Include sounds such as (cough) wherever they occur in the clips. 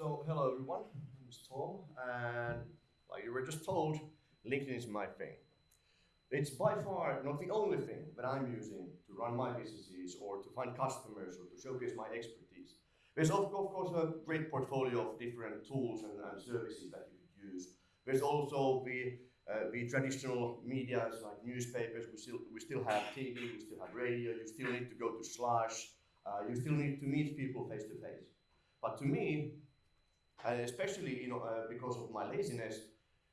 So, hello everyone, my name is Tom, and like you were just told, LinkedIn is my thing. It's by far not the only thing that I'm using to run my businesses or to find customers or to showcase my expertise. There's of, of course a great portfolio of different tools and, and services that you could use. There's also the uh, the traditional media like newspapers, we still, we still have TV, we still have radio, you still need to go to Slush, uh, you still need to meet people face to face. But to me, and especially you know, uh, because of my laziness,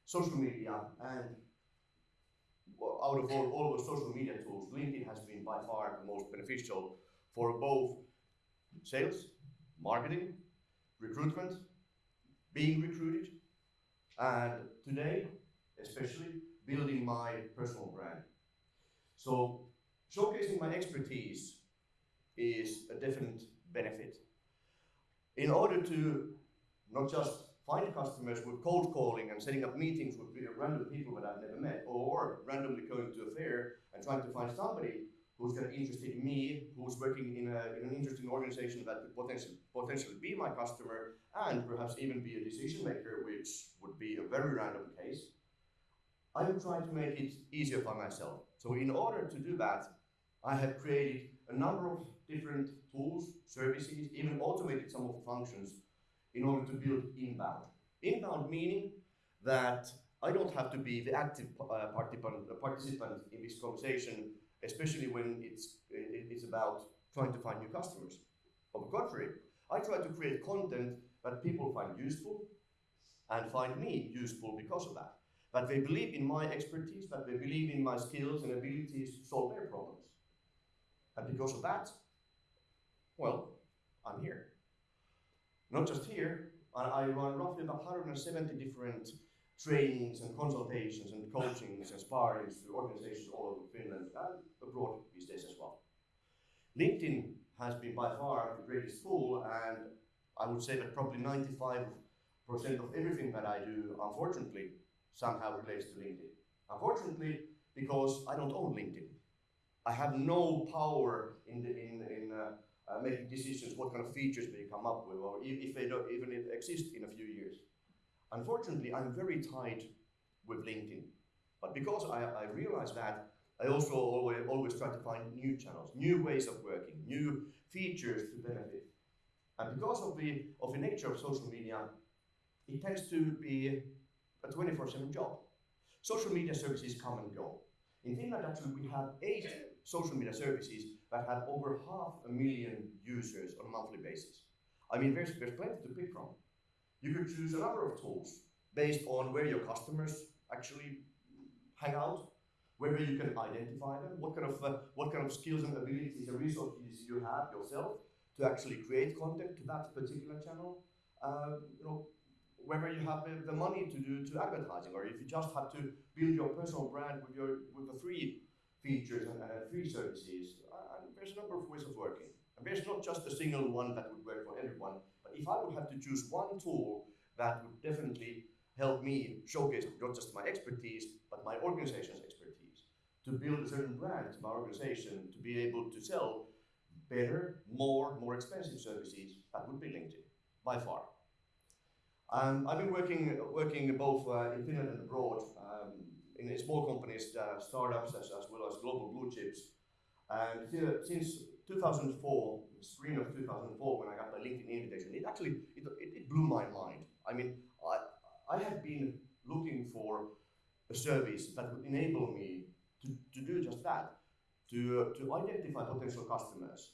social media and out of all, all the social media tools, LinkedIn has been by far the most beneficial for both sales, marketing, recruitment, being recruited, and today, especially, building my personal brand. So, showcasing my expertise is a definite benefit. In order to not just find customers with cold calling and setting up meetings with random people that I've never met, or randomly going to a fair and trying to find somebody who's going to interested in me, who's working in, a, in an interesting organization that could potentially, potentially be my customer and perhaps even be a decision maker, which would be a very random case. I am trying to make it easier for myself. So in order to do that, I have created a number of different tools, services, even automated some of the functions in order to build inbound. Inbound meaning that I don't have to be the active uh, participant, participant in this conversation, especially when it's, it's about trying to find new customers. On the contrary, I try to create content that people find useful and find me useful because of that. That they believe in my expertise, that they believe in my skills and abilities to solve their problems. And because of that, well, I'm here. Not just here, I, run roughly about 170 different trainings and consultations and coachings and sparrings to organizations all over Finland and abroad these days as well. LinkedIn has been by far the greatest tool, and I would say that probably 95% of everything that I do, unfortunately, somehow relates to LinkedIn. Unfortunately, because I don't own LinkedIn. I have no power in, the, in, in uh, uh, making decisions what kind of features they come up with or if they don't even exist in a few years. Unfortunately, I'm very tied with LinkedIn. But because I, I realize that, I also always, always try to find new channels, new ways of working, new features to benefit. And because of the, of the nature of social media, it tends to be a 24-7 job. Social media services come and go. In Finland, actually, we have eight social media services that have over half a million users on a monthly basis. I mean, there's, there's plenty to pick from. You could choose a number of tools based on where your customers actually hang out, whether you can identify them, what kind of uh, what kind of skills and abilities and resources you have yourself to actually create content to that particular channel. Uh, you know, whether you have the money to do to advertising, or if you just have to build your personal brand with your with the free features and, and free services. There's a number of ways of working. And there's not just a single one that would work for everyone. But if I would have to choose one tool that would definitely help me showcase not just my expertise, but my organization's expertise, to build a certain brand to my organization, to be able to sell better, more, more expensive services, that would be LinkedIn, by far. Um, I've been working working both uh, in Finland and abroad, um, in small companies, uh, startups, as, as well as global blue chips. And since 2004, spring of 2004, when I got the LinkedIn invitation, it actually it, it, blew my mind. I mean, I, I had been looking for a service that would enable me to, to do just that, to, to identify potential customers,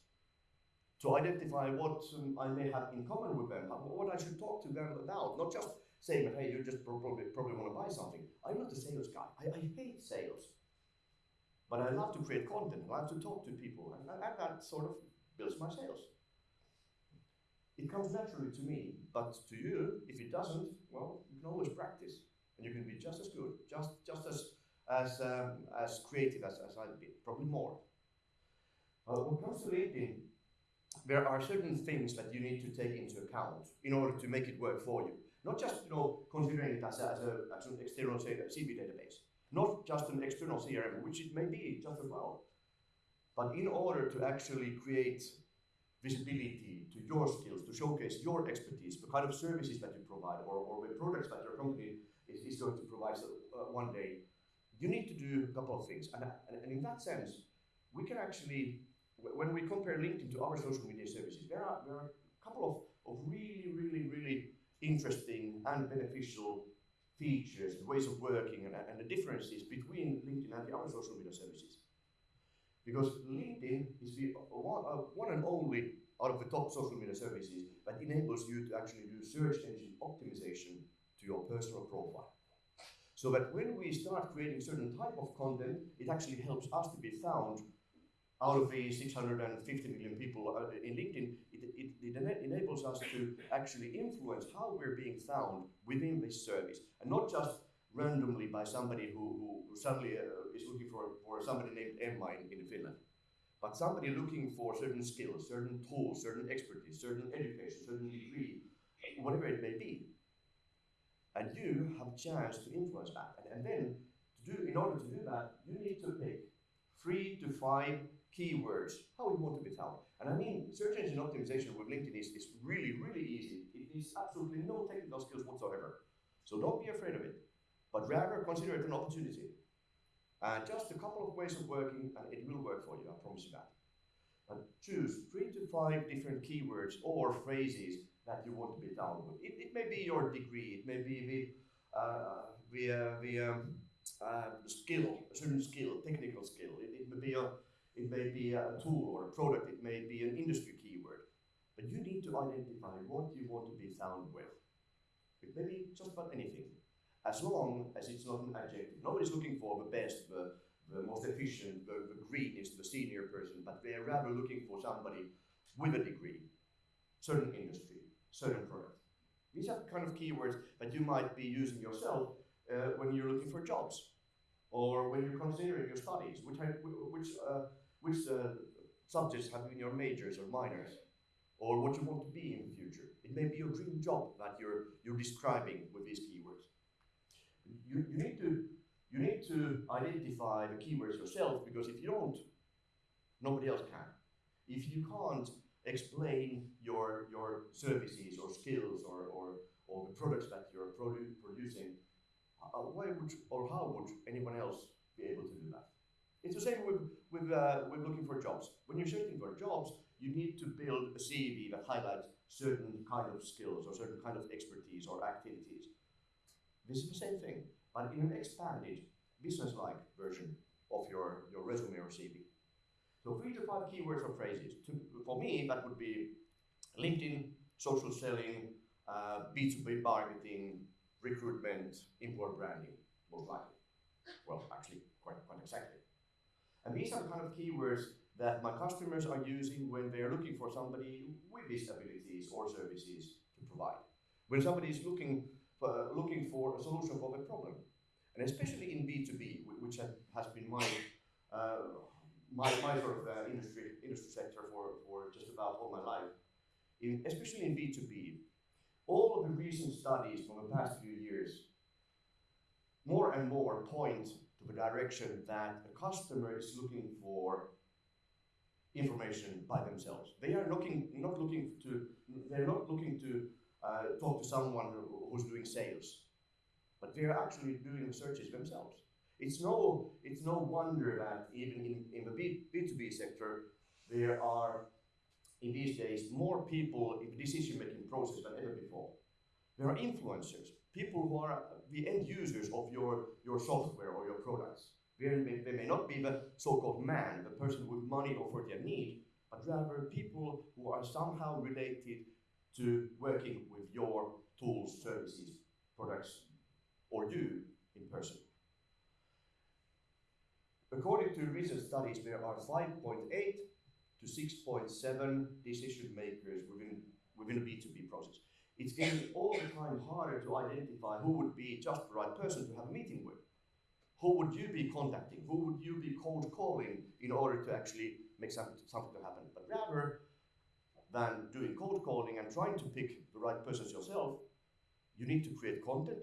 to identify what um, I may have in common with them, what I should talk to them about, not just saying hey, you just probably, probably want to buy something. I'm not a sales guy. I, I hate sales. But I love to create content, I love to talk to people, and, and that sort of builds my sales. It comes naturally to me, but to you, if it doesn't, well, you can always practice, and you can be just as good, just just as as um, as creative as, as I've been, probably more. Uh, when it comes to LinkedIn, there are certain things that you need to take into account in order to make it work for you. Not just you know considering it as, a, as, a, as an external CV database, not just an external CRM, which it may be just well, but in order to actually create visibility to your skills, to showcase your expertise, the kind of services that you provide, or, or the products that your company is, is going to provide uh, one day, you need to do a couple of things. And, and, and in that sense, we can actually, when we compare LinkedIn to other social media services, there are, there are a couple of, of really, really, really interesting and beneficial features, ways of working, and, and the differences between LinkedIn and the other social media services. Because LinkedIn is the one, uh, one and only out of the top social media services that enables you to actually do search engine optimization to your personal profile. So that when we start creating certain type of content, it actually helps us to be found out of the 650 million people uh, in LinkedIn, it, it, enables us to actually influence how we're being found within this service, and not just randomly by somebody who, who suddenly uh, is looking for, for somebody named Emma in, in Finland, but somebody looking for certain skills, certain tools, certain expertise, certain education, certain degree, whatever it may be. And you have a chance to influence that. And, and then, to do, in order to do that, you need to pick three to five keywords, how you want to be found. And I mean, search engine optimization with LinkedIn is, is really, really easy. It needs absolutely no technical skills whatsoever. So don't be afraid of it, but rather consider it an opportunity. And just a couple of ways of working, and it will work for you, I promise you that. And choose three to five different keywords or phrases that you want to be found with. It, it may be your degree, it may be the, uh, the, uh, the um, uh, skill, a certain skill, technical skill. It, it may be a it may be a tool or a product, it may be an industry keyword. But you need to identify what you want to be found with. It may be just about anything, as long as it's not an adjective. Nobody's looking for the best, the, the most efficient, the, the greenest, the senior person, but they're rather looking for somebody with a degree, certain industry, certain product. These are the kind of keywords that you might be using yourself uh, when you're looking for jobs or when you're considering your studies, which, which uh, which uh, subjects have been your majors or minors, or what you want to be in the future. It may be your dream job that you're, you're describing with these keywords. You, you, need to, you need to identify the keywords yourself because if you don't, nobody else can. If you can't explain your, your services or skills or, or, or the products that you're produ producing, uh, why would or how would anyone else be able to do that? It's the same with, with, uh, with looking for jobs. When you're searching for jobs, you need to build a CV that highlights certain kind of skills or certain kind of expertise or activities. This is the same thing, but in an expanded, business-like version of your, your resume or CV. So three to five keywords or phrases. To, for me, that would be LinkedIn, social selling, uh, B2B marketing, recruitment, employer branding, most likely. Well, actually, quite, quite exactly. And these are kind of keywords that my customers are using when they're looking for somebody with these abilities or services to provide. When somebody is looking for, looking for a solution for the problem. And especially in B2B, which has been my, uh, my, my sort of uh, industry, industry sector for, for just about all my life, in, especially in B2B, all of the recent studies from the past few years more and more point to the direction that a customer is looking for information by themselves. They are looking, not looking to, they're not looking to uh, talk to someone who's doing sales, but they're actually doing the searches themselves. It's no, it's no wonder that even in, in the B, B2B sector, there are, in these days, more people in the decision-making process than ever before. There are influencers, people who are the end users of your, your software or your products. They may, not be the so-called man, the person with money or for their need, but rather people who are somehow related to working with your tools, services, products, or you in person. According to recent studies, there are 5.8 to 6.7 decision makers within, within a B2B process. It's getting all the time harder to identify who would be just the right person to have a meeting with. Who would you be contacting? Who would you be cold calling in order to actually make something, something to happen? But rather than doing cold calling and trying to pick the right persons yourself, you need to create content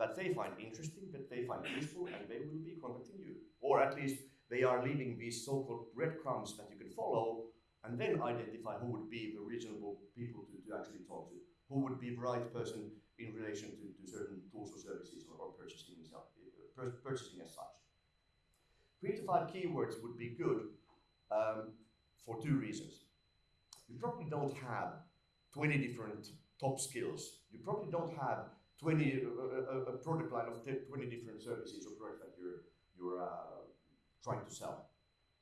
that they find interesting, that they find useful, and they will be contacting you. Or at least they are leaving these so-called breadcrumbs that you can follow and then identify who would be the reasonable people to, to actually talk to, who would be the right person in relation to, to certain tools or services or, or purchasing, uh, purchasing as such. Three to five keywords would be good um, for two reasons. You probably don't have 20 different top skills. You probably don't have 20 uh, a, a, product line of 20 different services or products that you're you're uh, trying to sell,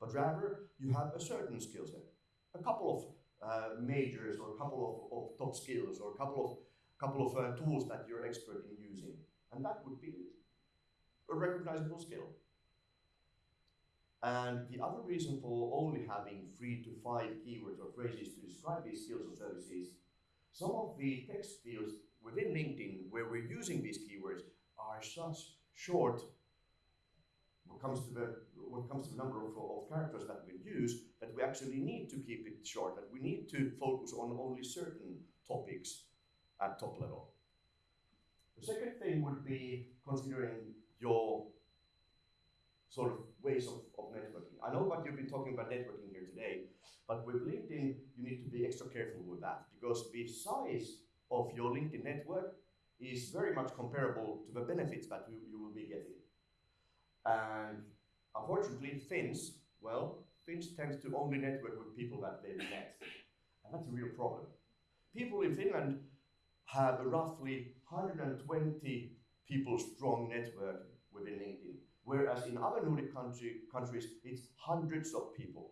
but rather you have a certain skill set, a couple of uh, majors or a couple of, of, top skills or a couple of couple of uh, tools that you're expert in using, and that would be a recognizable skill. And the other reason for only having three to five keywords or phrases to describe these skills or services, some of the text fields within LinkedIn where we're using these keywords are such short comes to the what comes to the number of, of characters that we use that we actually need to keep it short, that we need to focus on only certain topics at top level. The second thing would be considering your sort of ways of, of networking. I know that you've been talking about networking here today, but with LinkedIn, you need to be extra careful with that because the size of your LinkedIn network is very much comparable to the benefits that you, you will be getting. And unfortunately, Finns, well, Finns tend to only network with people that they've met. And that's a real problem. People in Finland have a roughly 120 people strong network within LinkedIn. Whereas in other Nordic country, countries, it's hundreds of people.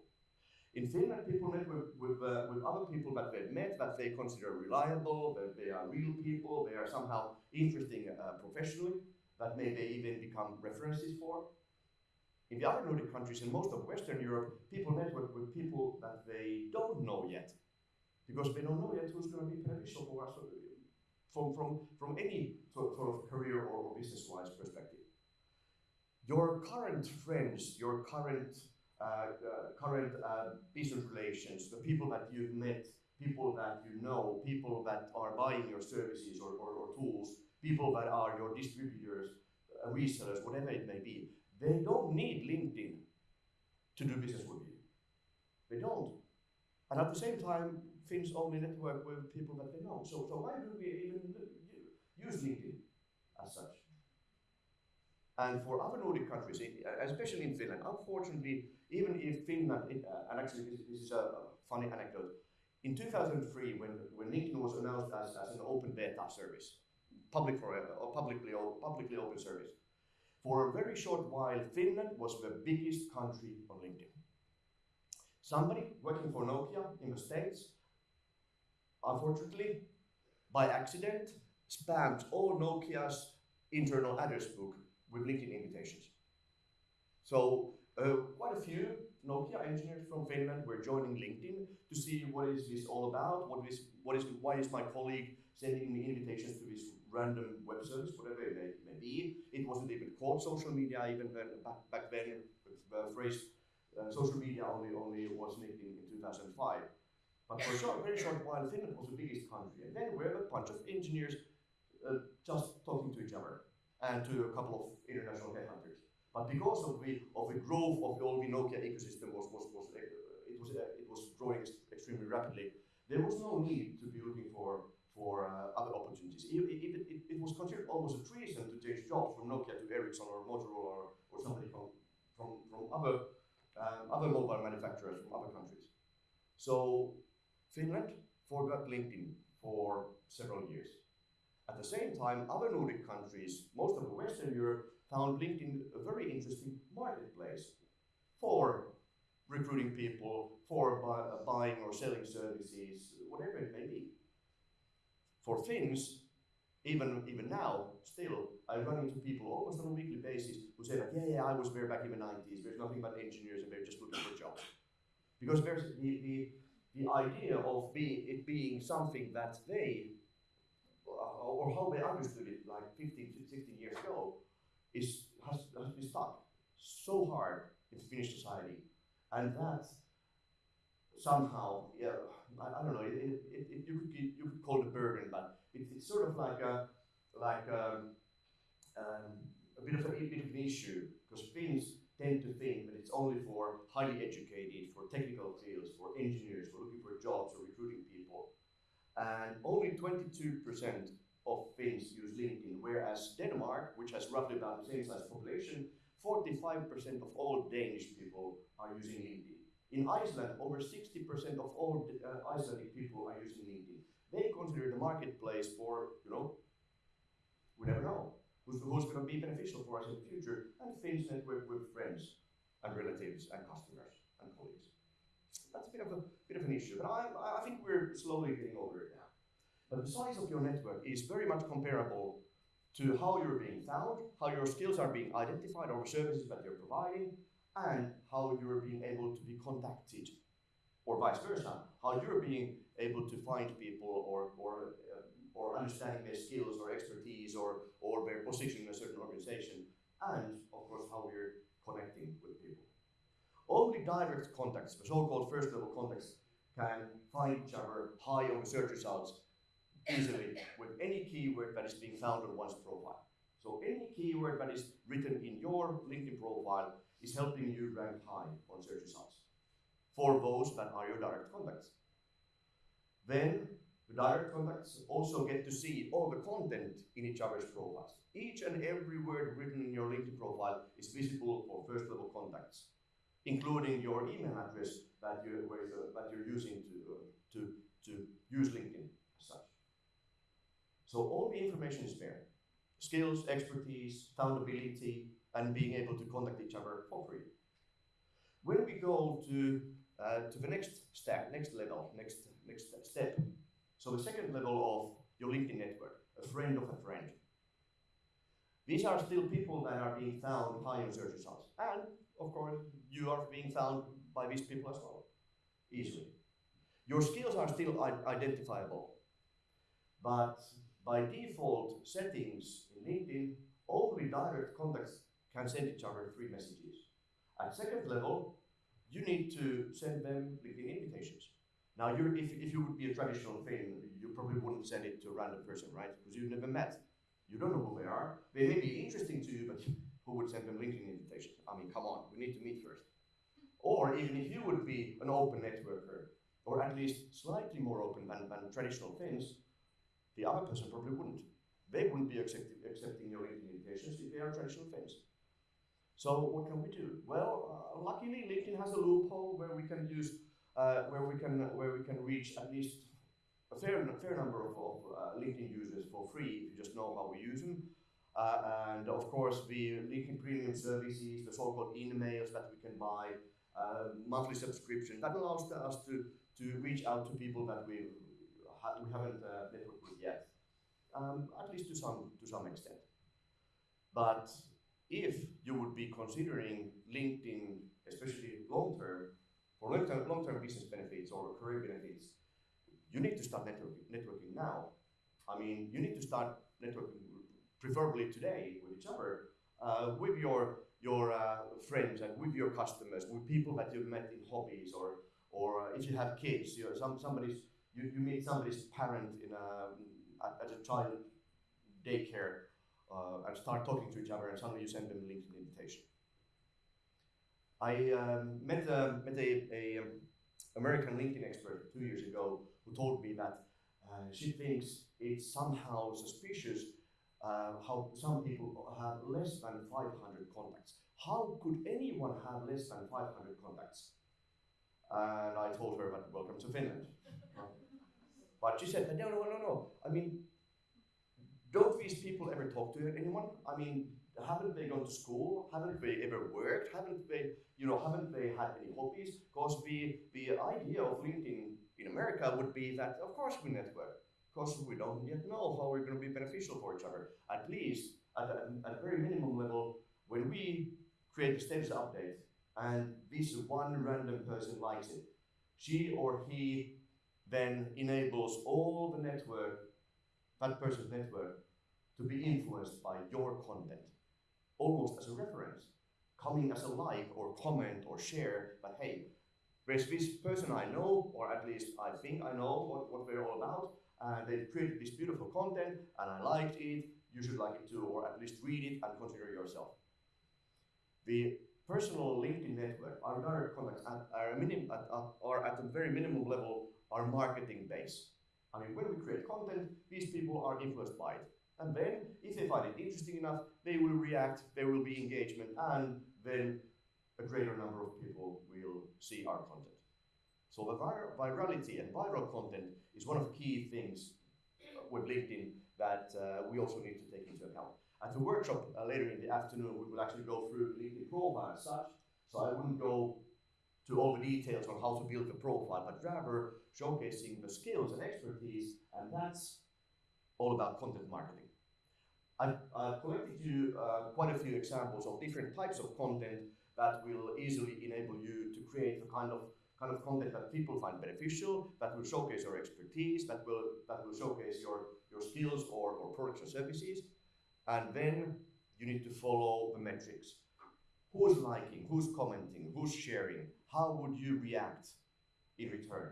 In Finland, people network with, uh, with other people that they've met, that they consider reliable, that they are real people, they are somehow interesting uh, professionally, that may they even become references for. In the other Nordic countries and most of Western Europe, people network with people that they don't know yet, because they don't know yet who's going to be beneficial for us uh, from, from, from any sort of career or business-wise perspective your current friends, your current uh, uh, current uh, business relations, the people that you've met, people that you know, people that are buying your services or, or, or tools, people that are your distributors, uh, resellers, whatever it may be, they don't need LinkedIn to do business with you. They don't. And at the same time, Finns only network with people that they know. So, so why do we even use LinkedIn as such? And for other Nordic countries, especially in Finland, unfortunately, even if Finland, uh, and actually this, is a funny anecdote, in 2003, when, when LinkedIn was announced as, as an open beta service, public uh, publicly, publicly open service, for a very short while, Finland was the biggest country on LinkedIn. Somebody working for Nokia in the States, unfortunately, by accident, spammed all Nokia's internal address book with LinkedIn invitations. So uh, quite a few Nokia engineers from Finland were joining LinkedIn to see what is this all about, what is, what is, why is my colleague sending me invitations to this random web whatever it may, may be. It wasn't even called social media even then, back, back then, the phrase uh, social media only, only was LinkedIn in 2005. But for a short, very short while, Finland was the biggest country. And then we were a bunch of engineers uh, just talking to each other and to a couple of international headhunters. But because of the of the growth of the old Nokia ecosystem was was, was uh, it was uh, it was growing extremely rapidly, there was no need to be looking for for uh, other opportunities. It, it, it, it, was considered almost a treason to change jobs from Nokia to Ericsson or Motorola or, or somebody from from, from other um, other mobile manufacturers from other countries. So Finland forgot LinkedIn for several years. At the same time, other Nordic countries, most of Western Europe, found LinkedIn a very interesting marketplace for recruiting people, for bu buying or selling services, whatever it may be. For Finns, even even now, still, I run into people almost on a weekly basis who say that, yeah, yeah, I was there back in the 90s, there's nothing but engineers and they're just looking for jobs. Because there's the, the, the idea of it being something that they uh, or how they understood it like 15 16 years ago is has, has been stuck so hard in Finnish society. And that somehow, yeah, I, I don't know, it, it, it, you, could, you could call it a burden, but it, it's sort of like a, like a, um, um, a bit of a, a bit of an issue because Finns tend to think that it's only for highly educated, for technical fields, for engineers, for looking for jobs or recruiting people. And only 22% of Finns use LinkedIn, whereas Denmark, which has roughly about the same size population, 45% of all Danish people are using LinkedIn. In Iceland, over 60% of all uh, Icelandic people are using LinkedIn. They consider the marketplace for, you know, we never know who's, who's going to be beneficial for us in the future, and Finns network with friends and relatives and customers and colleagues. That's a bit of a bit of an issue, but I, I think we're slowly getting over it now. But the size of your network is very much comparable to how you're being found, how your skills are being identified or services that you're providing, and how you're being able to be contacted, or vice versa, how you're being able to find people or, or, uh, or understanding their skills or expertise or, or their position in a certain organization, and of course how we're connecting with people. Only direct contacts, the so-called first level contacts, can find each other high on search results easily with any keyword that is being found on one's profile. So any keyword that is written in your LinkedIn profile is helping you rank high on search results for those that are your direct contacts. Then the direct contacts also get to see all the content in each other's profiles. Each and every word written in your LinkedIn profile is visible for first level contacts, including your email address that, you, that you're using to, to, to use LinkedIn as such. So all the information is there. Skills, expertise, foundability, and being able to contact each other for free. When we go to, uh, to the next step, next level, next, next step, so the second level of your LinkedIn network, a friend of a friend. These are still people that are being found high in search results. And of course, you are being found by these people as well, easily. Your skills are still identifiable, but by default settings in LinkedIn, only direct contacts can send each other free messages. At second level, you need to send them LinkedIn invitations. Now, if, if you would be a traditional Finn, you probably wouldn't send it to a random person, right? Because you've never met. You don't know who they are. They may be interesting to you, but who would send them LinkedIn invitations? I mean, come on, we need to meet first. Or even if you would be an open networker, or at least slightly more open than, than traditional Finns, the other person probably wouldn't. They wouldn't be accepting, accepting your LinkedIn invitations if they are traditional Finns. So what can we do? Well, uh, luckily LinkedIn has a loophole where we can use, uh, where we can where we can reach at least a fair fair number of, of uh, LinkedIn users for free if you just know how we use them. Uh, and of course, the LinkedIn Premium services, the so-called InMails that we can buy, uh, monthly subscription that allows us to to reach out to people that we ha we haven't uh, networked with yet, um, at least to some to some extent. But if you would be considering LinkedIn, especially long term, for long term, long term business benefits or career benefits, you need to start networking, networking now. I mean, you need to start networking preferably today with each other, uh, with your your uh, friends and with your customers, with people that you've met in hobbies or or uh, if you have kids, you know, some somebody's you, you meet somebody's parent in a at, at a child daycare uh, and start talking to each other, and suddenly you send them a LinkedIn invitation. I um, met, uh, met a, a um, American LinkedIn expert two years ago who told me that uh, she thinks it's somehow suspicious uh, how some people have less than 500 contacts. How could anyone have less than 500 contacts? And I told her that welcome to Finland. (laughs) but she said, no, no, no, no. I mean, don't these people ever talk to anyone? I mean, haven't they gone to school? Haven't they ever worked? Haven't they, you know, haven't they had any hobbies? Because the, the idea of LinkedIn in America would be that, of course, we network. Because we don't yet know how we're going to be beneficial for each other. At least, at a, at a very minimum level, when we create a status update and this one random person likes it, she or he then enables all the network that person's network to be influenced by your content, almost as a reference, coming as a like or comment or share, but hey, there's this person I know, or at least I think I know what, what they're all about, and they've created this beautiful content, and I liked it, you should like it too, or at least read it and consider yourself. The personal LinkedIn network, our direct contacts at, at, at, are at a very minimum level our marketing base. I mean, when we create content, these people are influenced by it. And then, if they find it interesting enough, they will react, there will be engagement, and then a greater number of people will see our content. So the vir virality and viral content is one of the key things with LinkedIn that uh, we also need to take into account. At the workshop uh, later in the afternoon, we will actually go through LinkedIn profile as such. So I wouldn't go to all the details on how to build the profile, but rather showcasing the skills and expertise, and that's all about content marketing. I've, I've collected you uh, quite a few examples of different types of content that will easily enable you to create the kind of kind of content that people find beneficial, that will showcase your expertise, that will that will showcase your, your skills or, or products or services. And then you need to follow the metrics. Who's liking, who's commenting, who's sharing? How would you react in return?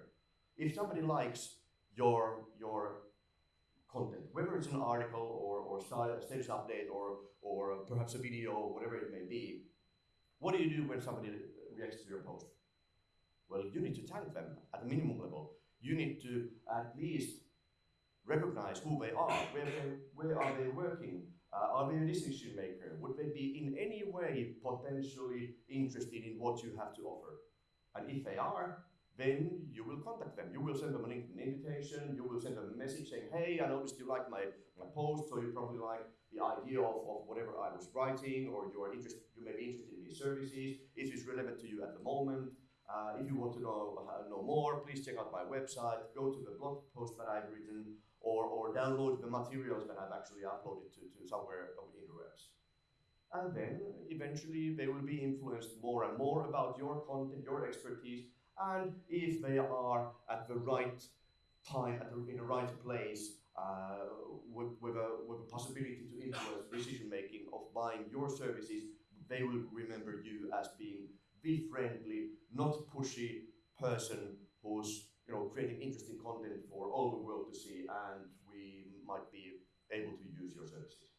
If somebody likes your, your content, whether it's an article or, or status update or, or perhaps a video, whatever it may be, what do you do when somebody reacts to your post? Well, you need to thank them at a minimum level. You need to at least recognize who they are, where, they, where are they working, uh, are they a decision maker? Would they be in any way potentially interested in what you have to offer? And if they are, then you will contact them. You will send them an invitation, you will send them a message saying, hey, I noticed you like my, my post, so you probably like the idea of, of whatever I was writing, or you are interested, you may be interested in these services. Is this relevant to you at the moment? Uh, if you want to know, uh, know more, please check out my website, go to the blog post that I've written, or, or download the materials that I've actually uploaded to, to somewhere interwebs. And then eventually they will be influenced more and more about your content, your expertise, and if they are at the right time, at the, in the right place, uh, with, with, a, with a possibility to influence decision making of buying your services, they will remember you as being the friendly, not pushy person who's you know, creating interesting content for all the world to see and we might be able to use your services.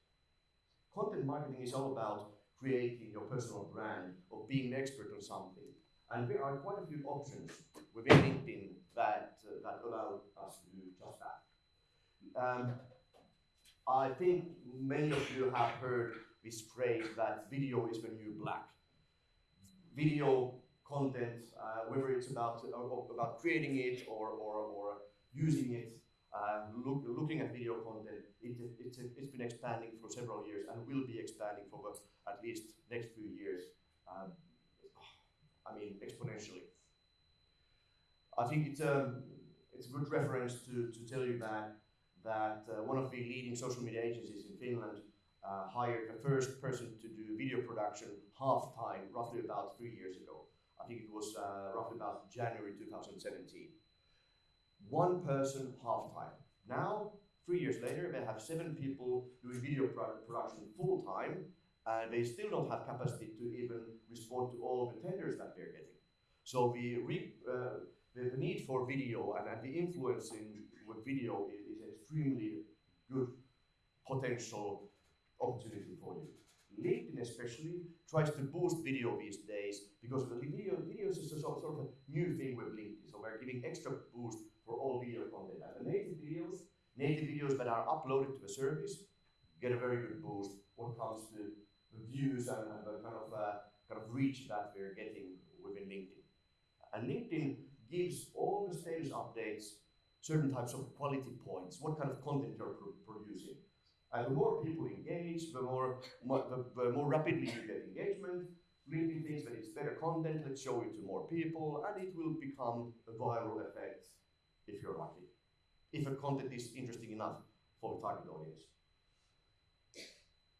Content marketing is all about creating your personal brand or being an expert on something. And there are quite a few options within LinkedIn that, uh, that allow us to do just that. Um, I think many of you have heard this phrase that video is the new black. Video content, uh, whether it's about uh, about creating it or or, or using it, look, looking at video content, it, it, it's, it's been expanding for several years and will be expanding for at least next few years. Um, I mean, exponentially. I think it's a, um, it's a good reference to, to tell you that that uh, one of the leading social media agencies in Finland uh, hired the first person to do video production half time, roughly about three years ago. I think it was uh, roughly about January 2017. One person half time. Now, three years later, they have seven people doing video production full time, and they still don't have capacity to even respond to all the tenders that they're getting. So the, re, uh, the, need for video and, and the influence in, with video is, is extremely good potential opportunity for you. LinkedIn especially tries to boost video these days because the video, video is a sort, sort of a new thing with LinkedIn. So we're giving extra boost for all video content. And the native videos, native videos that are uploaded to the service get a very good boost when it comes to the views and, and the kind of uh, kind of reach that we're getting within LinkedIn. And LinkedIn gives all the status updates certain types of quality points, what kind of content you're producing. And the more people engage, the more, more the, the, more rapidly you get engagement. LinkedIn thinks that it's better content, let's show it to more people, and it will become a viral effect if you're lucky. If the content is interesting enough for the target audience.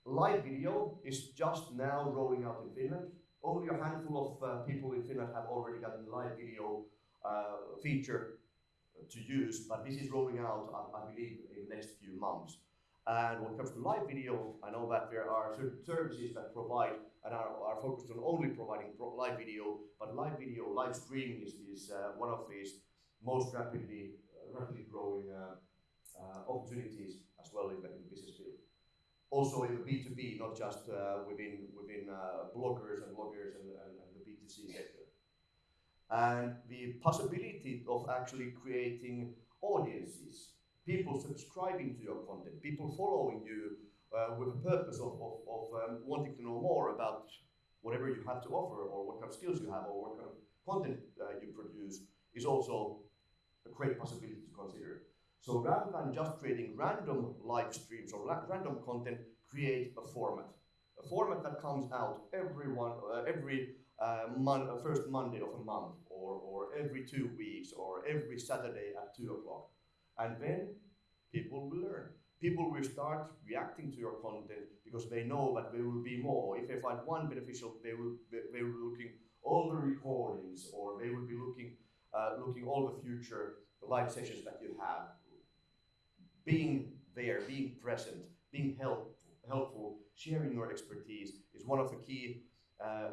Live video is just now rolling out in Finland. Only a handful of uh, people in Finland have already gotten the live video uh, feature to use, but this is rolling out, I, I believe, in the next few months. And when it comes to live video, I know that there are certain services that provide and are, are focused on only providing pro live video, but live video, live streaming is, is uh, one of these most rapidly, uh, rapidly growing uh, uh opportunities as well in the, in the business field. also in the B2B, not just within, within bloggers and bloggers and, and, and the B2C sector. And the possibility of actually creating audiences, people subscribing to your content, people following you uh, with a purpose of, of, of um, wanting to know more about whatever you have to offer or what kind of skills you have or what kind of content uh, you produce is also a great possibility to consider. So rather than just creating random live streams or random content, create a format. A format that comes out every one, uh, every uh, mon uh, first Monday of a month, or, or every two weeks, or every Saturday at two o'clock. And then people will learn. People will start reacting to your content because they know that there will be more. If they find one beneficial, they will they will be looking all the recordings, or they will be looking uh, looking all the future the live sessions that you have. Being there, being present, being help, helpful, sharing your expertise is one of the key uh,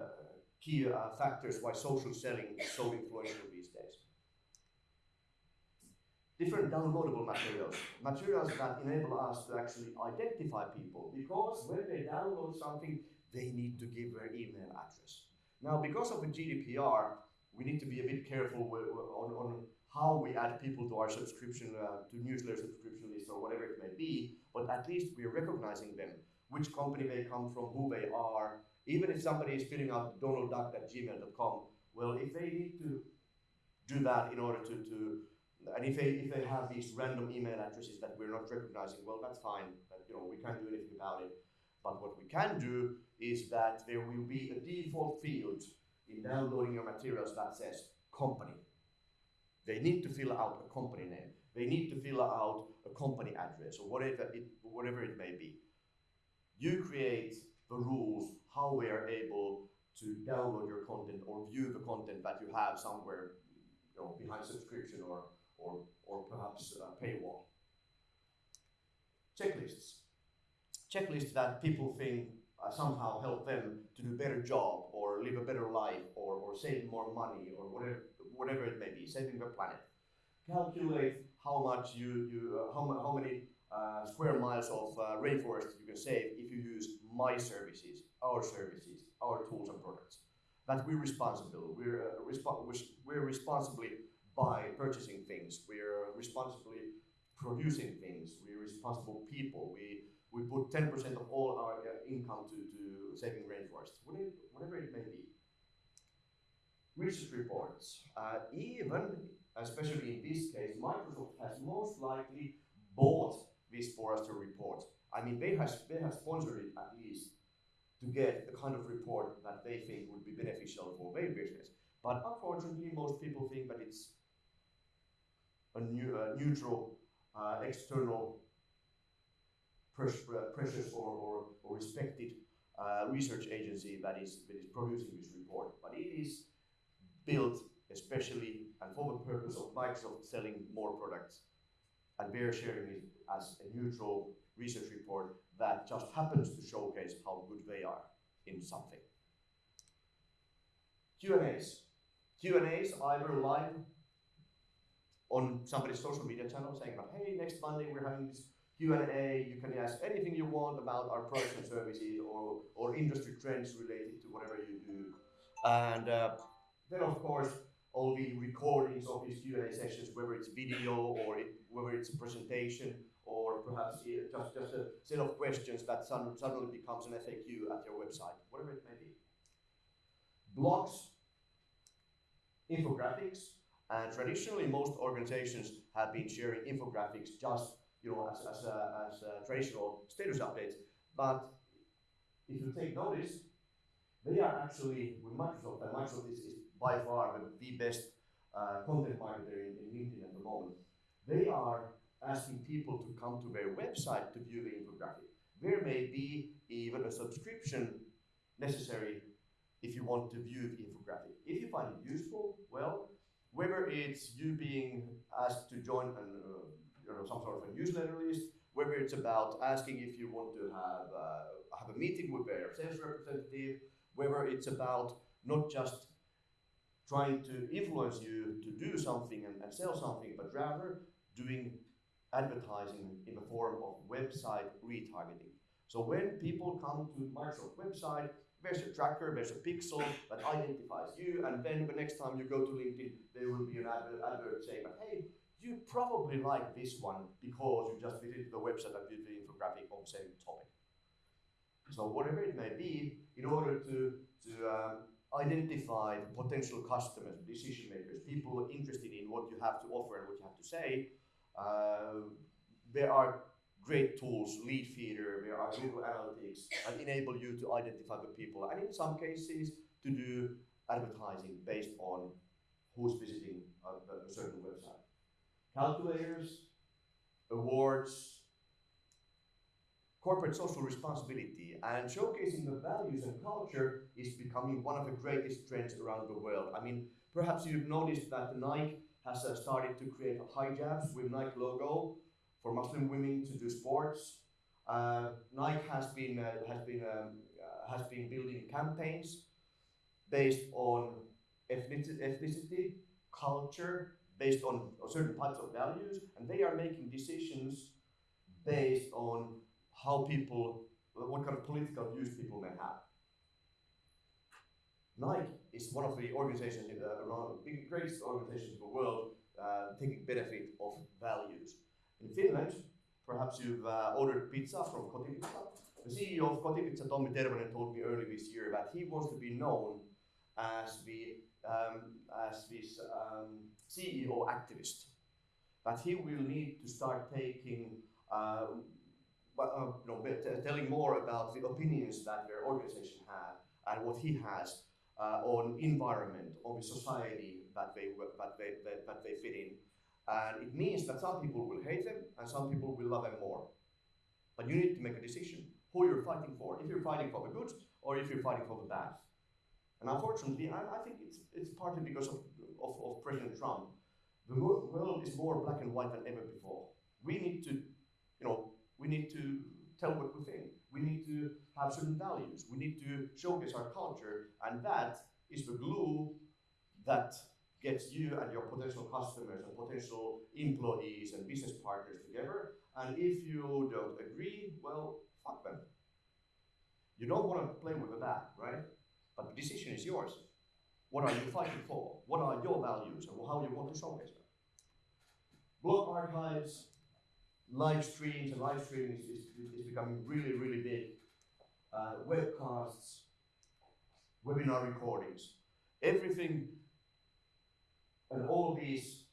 key uh, factors why social selling is so influential these days. Different downloadable materials, materials that enable us to actually identify people because when they download something, they need to give their email address. Now, because of the GDPR, we need to be a bit careful on, on how we add people to our subscription, uh, to newsletter subscription list or whatever it may be, but at least we're recognizing them, which company they come from, who they are. Even if somebody is filling out donaldduck at gmail.com, well, if they need to do that in order to, to and if they, if they have these random email addresses that we're not recognizing, well, that's fine. But, you know, we can't do anything about it. But what we can do is that there will be a default field in downloading your materials that says company. They need to fill out a company name. They need to fill out a company address or whatever it, whatever it may be. You create the rules how we are able to download your content or view the content that you have somewhere you know, behind subscription or, or, or perhaps a paywall. Checklists. Checklists that people think uh, somehow help them to do a better job or live a better life or, or save more money or whatever, whatever it may be, saving the planet. Calculate how much you, you uh, how, how many uh, square miles of uh, rainforest you can save if you use my services, our services, our tools and products. That we're responsible. We're, uh, respo we're responsibly by purchasing things. We're responsibly producing things. We're responsible people. We we put 10% of all our uh, income to, to saving rainforests, whatever, it may be. Research reports. Uh, even, especially in this case, Microsoft has most likely bought this Forrester report. I mean, they have, they have sponsored it at least to get the kind of report that they think would be beneficial for their business. But unfortunately, most people think that it's a new, uh, neutral uh, external precious or, or, or respected uh, research agency that is, that is producing this report. But it is built especially and for the purpose of Microsoft selling more products. And we're sharing it as a neutral research report that just happens to showcase how good they are in something. Q&As. Q&As either live on somebody's social media channel saying hey, next Monday we're having this Q&A, you can ask anything you want about our products and services or, or industry trends related to whatever you do. And uh, then of course, all the recordings of these Q&A sessions, whether it's video or it, whether it's a presentation or perhaps just, just a set of questions that suddenly becomes an FAQ at your website, whatever it may be. Blogs, infographics, and traditionally most organizations have been sharing infographics just you know, as, as, a, as a traditional status updates. But if you take notice, they are actually, with Microsoft, and Microsoft is, is by far the, the best uh, content marketer in, in LinkedIn at the moment. They are asking people to come to their website to view the infographic. There may be even a subscription necessary if you want to view the infographic. If you find it useful, well, whether it's you being asked to join an, uh, you know, some sort of a newsletter list, whether it's about asking if you want to have, uh, have a meeting with their sales representative, whether it's about not just trying to influence you to do something and, and sell something, but rather doing advertising in the form of website retargeting. So when people come to Microsoft website, there's a tracker, there's a pixel that identifies you, and then the next time you go to LinkedIn, there will be an advert, advert saying, hey, you probably like this one because you just visited the website and did the infographic on the same topic. So whatever it may be, in order to, to um, identify potential customers, decision makers, people interested in what you have to offer and what you have to say, uh, there are great tools, Leadfeeder, there are Google Analytics that enable you to identify the people and in some cases to do advertising based on who's visiting a, a certain website. Calculators, awards, corporate social responsibility and showcasing the values and culture is becoming one of the greatest trends around the world. I mean, perhaps you've noticed that Nike has uh, started to create hijabs with Nike logo for Muslim women to do sports. Uh, Nike has been uh, has been um, uh, has been building campaigns based on ethnicity, ethnicity, culture, based on certain types of values, and they are making decisions based on how people, what kind of political views people may have. Nike is one of the organizations uh, around the greatest organizations in the world uh, taking benefit of values. In Finland, perhaps you've uh, ordered pizza from Kotipizza. The CEO of Kotipizza, Tommi Tervanen, told me early this year that he wants to be known as the um, as this um, CEO activist. That he will need to start taking, uh, uh, know, telling more about the opinions that their organization has and what he has uh, on environment, on the society that they, that, they, that, that they fit in. And it means that some people will hate them and some people will love them more. But you need to make a decision who you're fighting for. If you're fighting for the good or if you're fighting for the bad. And unfortunately, I, I think it's, it's partly because of, of, of, President Trump. The world is more black and white than ever before. We need to, you know, we need to tell what we think. We need to have certain values. We need to showcase our culture, and that is the glue that gets you and your potential customers and potential employees and business partners together. And if you don't agree, well, fuck them. You don't want to play with the bat, right? But the decision is yours. What are you fighting for? What are your values and how you want to showcase them? Blog archives, live streams, and live streaming is, is, is becoming really, really big. Uh, webcasts, webinar recordings, everything and all these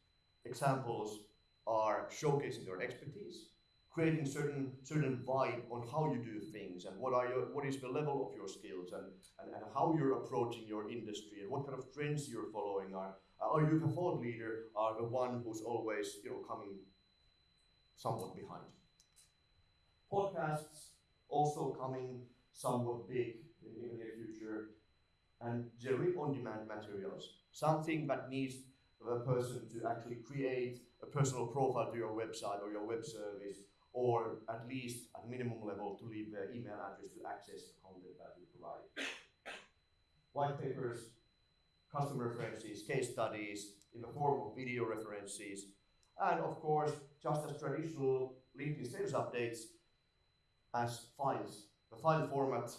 examples are showcasing your expertise, creating certain certain vibe on how you do things and what are your what is the level of your skills and, and, and how you're approaching your industry and what kind of trends you're following are are you the thought leader are the one who's always you know coming somewhat behind. Podcasts also coming somewhat big in the near future and generally on-demand materials, something that needs a person to actually create a personal profile to your website or your web service, or at least at minimum level to leave their email address to access the content that you provide. White papers, customer references, case studies in the form of video references, and of course, just as traditional LinkedIn sales updates as files. The file format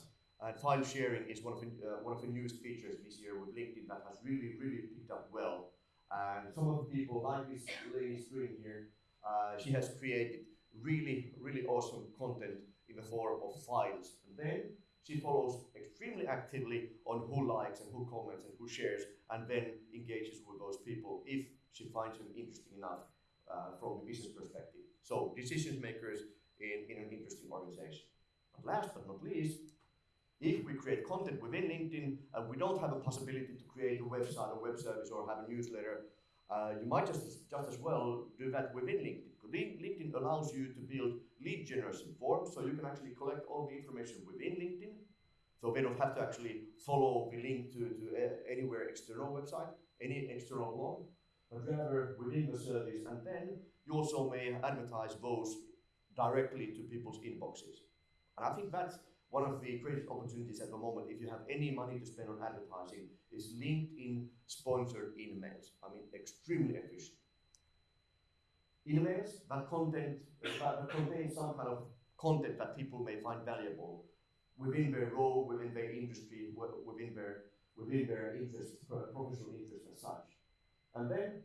and file sharing is one of the, uh, one of the newest features this year with LinkedIn that has really, really picked up well and some of the people, like this lady screen here, uh, she has created really, really awesome content in the form of files. And then she follows extremely actively on who likes and who comments and who shares, and then engages with those people if she finds them interesting enough uh, from the business perspective. So decision makers in, in an interesting organization. But last but not least, if we create content within LinkedIn and we don't have a possibility to create a website or web service or have a newsletter, uh, you might just, just as well do that within LinkedIn. LinkedIn allows you to build lead generation forms, so you can actually collect all the information within LinkedIn. So they don't have to actually follow the link to, to uh, anywhere external website, any external blog, but rather within the service. And then you also may advertise those directly to people's inboxes. And I think that's one of the greatest opportunities at the moment, if you have any money to spend on advertising, is LinkedIn sponsored emails. I mean, extremely efficient. Emails that content that contain some kind of content that people may find valuable within their role, within their industry, within their within their interest, professional interest as such. And then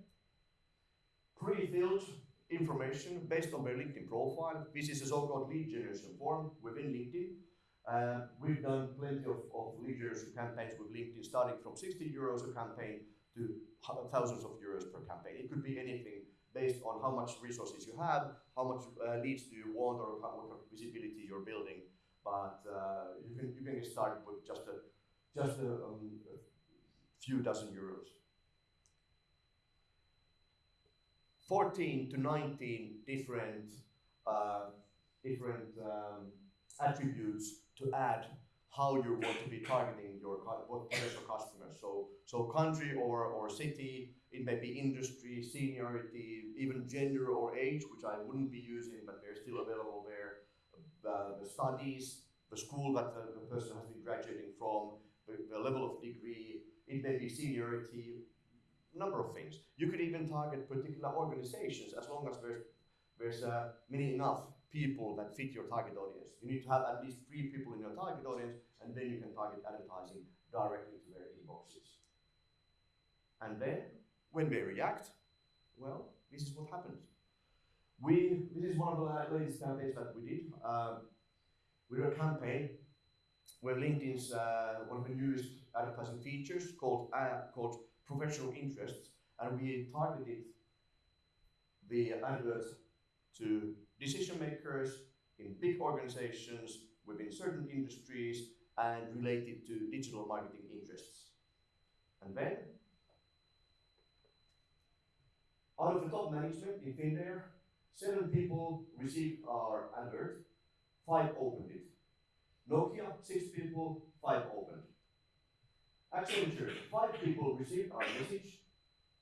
pre-filled information based on their LinkedIn profile. This is a so-called lead generation form within LinkedIn. Uh, we've done plenty of, of lead generation campaigns with LinkedIn, starting from 60 euros a campaign to thousands of euros per campaign. It could be anything based on how much resources you have, how much uh, leads do you want, or how, of visibility you're building. But uh, you can you can get started with just a just a, um, a few dozen euros. 14 to 19 different uh, different um, attributes to add how you want to be targeting your potential customers. So so country or, or city, it may be industry, seniority, even gender or age, which I wouldn't be using, but they're still available there. Uh, the studies, the school that the, the person has been graduating from, the, the level of degree, it may be seniority, number of things. You could even target particular organizations as long as there's there's uh, many enough people that fit your target audience. You need to have at least three people in your target audience, and then you can target advertising directly to their inboxes. And then, when they react, well, this is what happens. We this is one of the latest campaigns that we did. Um, we did a campaign where LinkedIn's uh, one of the newest advertising features called uh, called professional interests, and we targeted the adverts to decision makers in big organizations within certain industries and related to digital marketing interests. And then, top management in Finnair, seven people received our advert, five opened it. Nokia, six people, five opened. Accenture, five people received our message,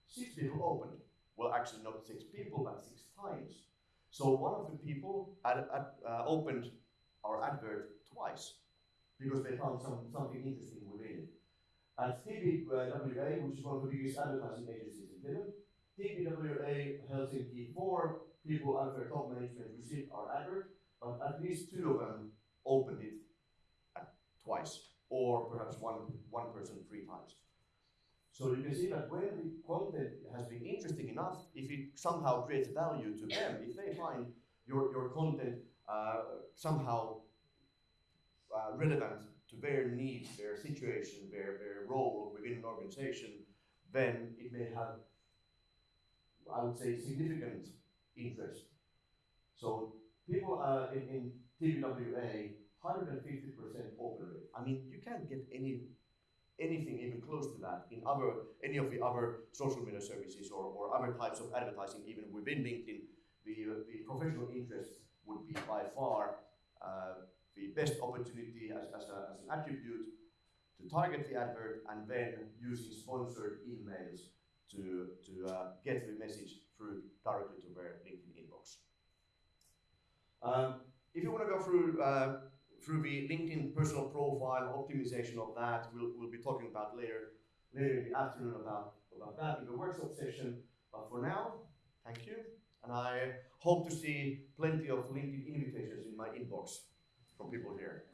six people opened. Well, actually, not six people, but six times. So one of the people ad, ad, uh, opened our advert twice because they found some, something interesting within it. At TBWA, which is one of the biggest advertising agencies in Finland, TBWA Helsinki, four people under top management received our advert, but at least two of them opened it twice, or perhaps one, one person three times. So you can see that when the content has been interesting enough, if it somehow creates value to them, if they find your, your content uh, somehow uh, relevant to their needs, their situation, their, their role within an organization, then it may have, I would say, significant interest. So people uh, in, in TBWA, 150% open rate. I mean, you can't get any anything even close to that in other any of the other social media services or, or other types of advertising, even within LinkedIn, the, the professional interest would be by far uh, the best opportunity as, as, a, as an attribute to target the advert and then using sponsored emails to, to uh, get the message through directly to their LinkedIn inbox. Um, if you want to go through uh, through the LinkedIn personal profile optimization of that, we'll, we'll be talking about later later in the afternoon about, about that in the workshop session. But for now, thank you, and I hope to see plenty of LinkedIn invitations in my inbox from people here.